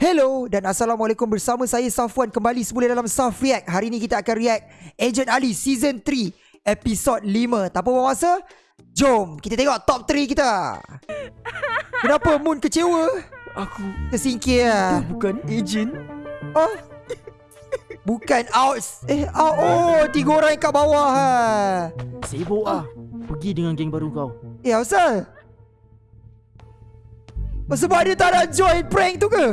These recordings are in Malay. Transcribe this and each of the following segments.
Hello dan Assalamualaikum bersama saya Safwan kembali semula dalam Saf React. Hari ni kita akan react Agent Ali Season 3 Episod 5. Tanpa buang masa, jom kita tengok top 3 kita. Kenapa Moon kecewa? Aku Tersingkir lah. bukan ejen. Oh. Bukan out. Eh, out. Oh, tiga orang kat bawah ha. Sibuk ah. Pergi dengan geng baru kau. Eh, asal? Sebab dia tak nak join prank tu ke?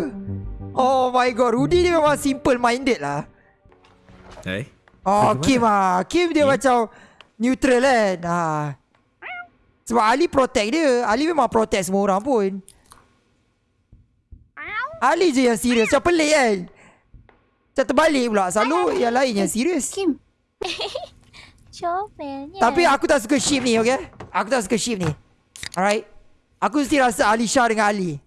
Oh my god, Rudy ni memang simple minded lah. Eh? Oh, Bagaimana? Kim ah. Kim dia Kim? macam neutral kan. Ha. Sebab Ali protect dia. Ali memang protect semua orang pun. Ali je yang serius. Macam pelik kan. Macam terbalik pula. Selalu yang lain yang serius. Kim, Comelnya. Tapi aku tak suka ship ni, okay? Aku tak suka ship ni. Alright? Aku mesti rasa Alisha dengan Ali.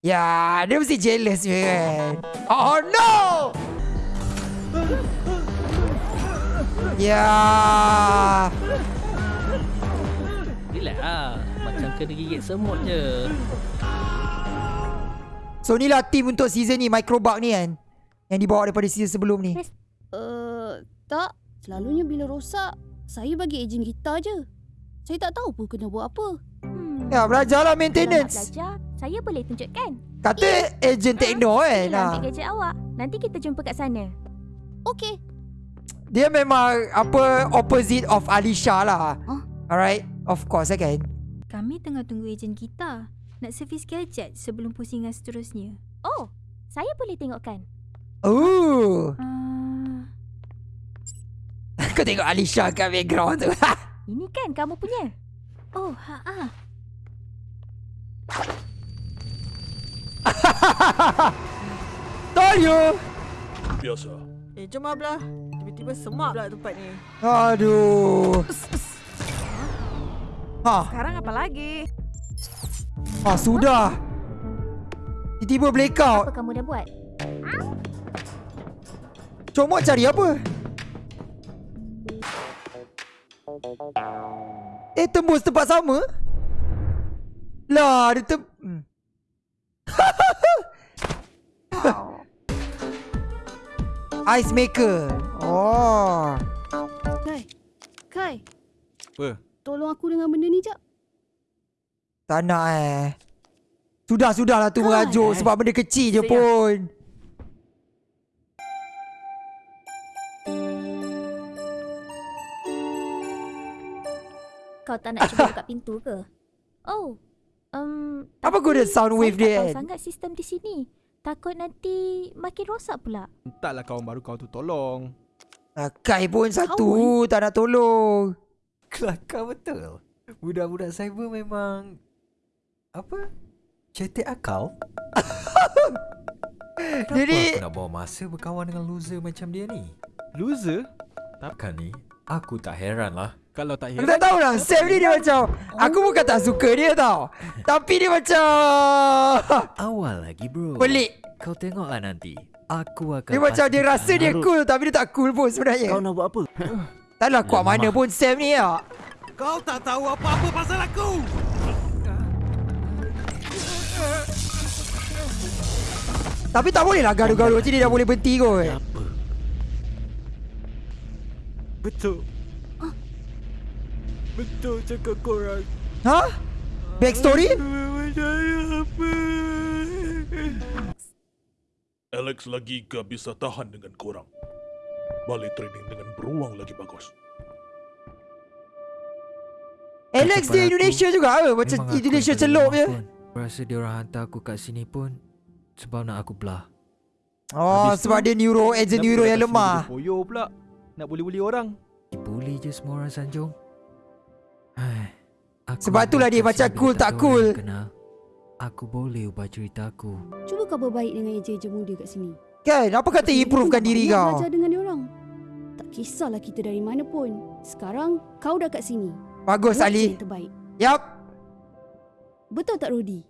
Ya, dia mesti jealous je kan. Oh no! Ya. Relax ah. Macam kena gigit semut je. So ni lah team untuk season ni Microbug ni kan Yang dibawa daripada season sebelum ni uh, tak. Selalunya bila rosak, saya bagi ejen gitar je. Saya tak tahu pun kena buat apa. Hmm. Ya belajarlah Kalau nak maintenance belajar, saya boleh tunjukkan. Kata agent techno kan Inilah ha. ambil gadget awak. Nanti kita jumpa kat sana. Okey. Dia memang apa opposite of Alisha lah Huh? Alright Of course kan Kami tengah tunggu ejen kita. Nak servis gadget sebelum pusingan seterusnya. Oh, saya boleh tengokkan. Oh Uh, Kau tengok Alisha kat background tu Ini kan kamu punya. oh, ha ah. Told you Biasa. Eh, jom lah belah. Tiba-tiba semak pula tempat ni. Aduh Ha, Sekarang apa lagi? ha sudah Tiba-tiba blackout Apa kamu dah buat? Comot cari apa? Eh tembus tempat sama? Lah dia tem... Hmm. Ice maker. Oh. Kai. Kai. Apa? Tolong aku dengan benda ni jap. Tak nak eh. Sudah sudahlah tu merajuk sebab benda kecil je Siap. pun. Kau tak nak cuba buka pintu ke? Oh, um, Apa guna sound wave saya dia tak tahu kan? sangat sistem di sini. Takut nanti makin rosak pula. Entahlah kawan baru kau tu tolong. Ah, Kai pun satu tak nak tolong. Kelakar betul. Budak-budak cyber memang... Apa? Cetek akal? Kenapa Jadi- aku nak bawa masa berkawan dengan loser macam dia ni? Loser? Takkan ni? Aku tak heran lah. Kalau tak Aku heran. tak tahu lah Sam ni dia macam Aku bukan tak suka dia tau Tapi dia macam Awal lagi bro. Pelik Kau tengoklah nanti. Aku akan Dia macam dia rasa dia cool Tapi dia tak cool pun sebenarnya Kau nak buat apa? Taklah kuat Lemah. mana pun Sam ni ya. Kau tak tahu apa-apa pasal aku. Tapi tak boleh lah gaduh-gaduh Macam ni dah boleh berhenti kot Apa? Betul. Betul cakap korang. Ha? Backstory? Percaya apa? Alex lagi gak bisa tahan dengan korang. Balik training dengan beruang lagi bagus. Alex dia Kepala aku Indonesia juga ke? Macam Indonesia celup je. Rasa dia orang hantar aku kat sini pun sebab nak aku belah. Oh Habis sebab tu, dia neuro Agent neuro yang lemah Poyo pula. Nak bully-bully orang. Dibuli je semua orang Sanjung. Hai, aku Sebab itulah dia macam cool tak cool. Kenal, aku boleh ubah cerita aku. Cuba kau berbaik dengan ejen-ejen muda kat sini. Kan? Apa kata Jadi improvekan kau diri payah kau? belajar dengan dia orang. Tak kisahlah kita dari mana pun. Sekarang kau dah kat sini. Bagus Buat Ali terbaik. Yap Betul tak Rudy?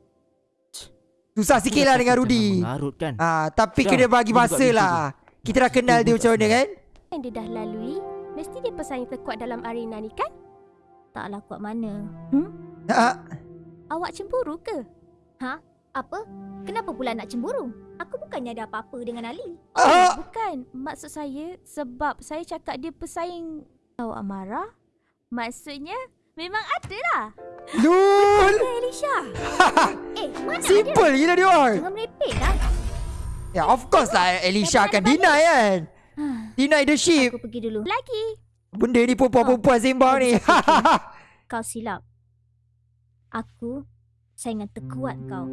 Susah sikit lah dengan Rudy Mengarut kan? Ah, Tapi Dah, kena bagi masa lah Kita dah kenal dia macam mana kan Yang dia dah lalui, mesti dia pesaing terkuat dalam arena ni kan? Taklah kuat mana. Hmm? ha? Awak cemburu ke? Ha? Apa? Kenapa pula nak cemburu? Aku bukannya ada apa-apa dengan Ali. Ah. Oh, bukan. Maksud saya sebab saya cakap dia pesaing kau Amara. Maksudnya memang ada lah. Lul. Bukan Elisha. eh, mana? Simple gila dia orang. Jangan merepek lah. Ya, of course lah Elisha akan deny kan. Deny the ship. Aku pergi dulu. Lagi. Benda ni perempuan-perempuan sembang ni. Kau silap. Aku saingan terkuat kau.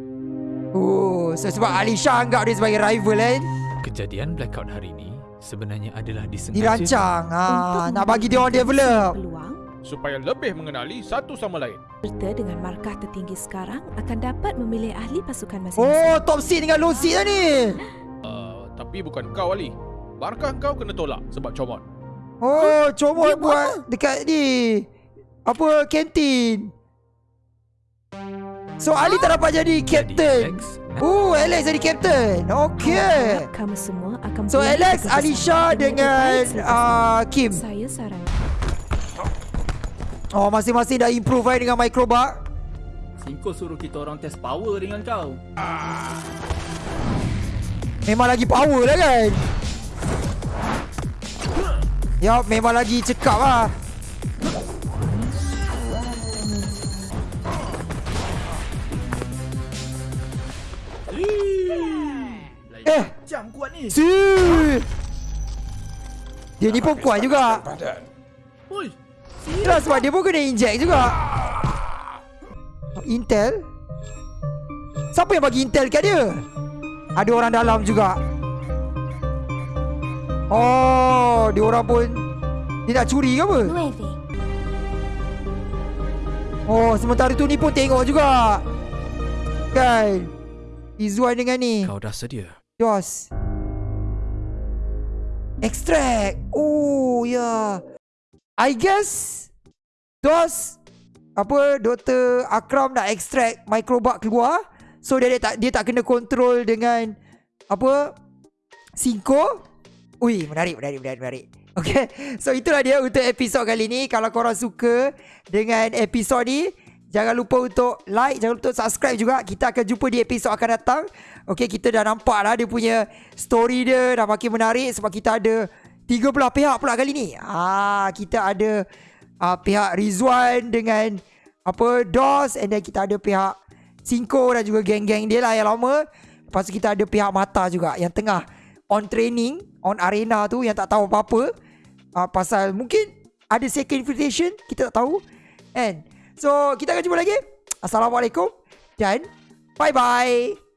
oh, so sebab Alisha anggap dia sebagai rival kan. Kejadian blackout hari ini sebenarnya adalah disengaja. Dirancang. Ha, Untuk nak bagi dia orang develop. Peluang Supaya lebih mengenali satu sama lain. serta dengan markah tertinggi sekarang akan dapat memilih ahli pasukan masing-masing. Oh, top seed dengan low seed lah ni. Uh, tapi bukan kau Ali. Markah kau kena tolak sebab comot. Oh, comot Dia buat buat dekat ni. Apa, kantin. So, Ali tak dapat jadi captain. Alex, Oh, Alex jadi captain. Okay. Harap Kamu semua akan So, Alex, Alisha dengan uh. Kim. Saya saran Oh, masing-masing dah improve kan dengan microbak. Singko suruh kita orang test power dengan kau. Memang lagi power lah kan. Yup, memang lagi cekap lah. Eh, Macam kuat ni. si. Dia ni pun kuat juga. Oi, Itulah sebab dia pun kena inject juga. Intel? Siapa yang bagi intel kat dia? Ada orang dalam juga. Oh, dia orang pun dia nak curi ke apa? Oh, sementara tu ni pun tengok juga. Kan? Izzuan dengan ni. kau dah sedia. Dos. Extract. Oh, ya. Yeah. I guess Dos apa Dr. Akram nak extract microbug keluar. So dia, dia tak dia tak kena control dengan apa Cinco. Ui, menarik, menarik, menarik, menarik. Okay, so itulah dia untuk episod kali ni. Kalau korang suka dengan episod ni, jangan lupa untuk like, jangan lupa untuk subscribe juga. Kita akan jumpa di episod akan datang. Okay, kita dah nampak lah dia punya story dia dah makin menarik sebab kita ada tiga belah pihak pula kali ni. Ah, kita ada uh, pihak Rizwan dengan apa DOS and then kita ada pihak Cinco dan juga geng-geng dia lah yang lama. Lepas tu kita ada pihak Mata juga yang tengah on training, on arena tu yang tak tahu apa-apa. Uh, pasal mungkin ada second invitation, kita tak tahu. And so kita akan jumpa lagi. Assalamualaikum dan bye-bye.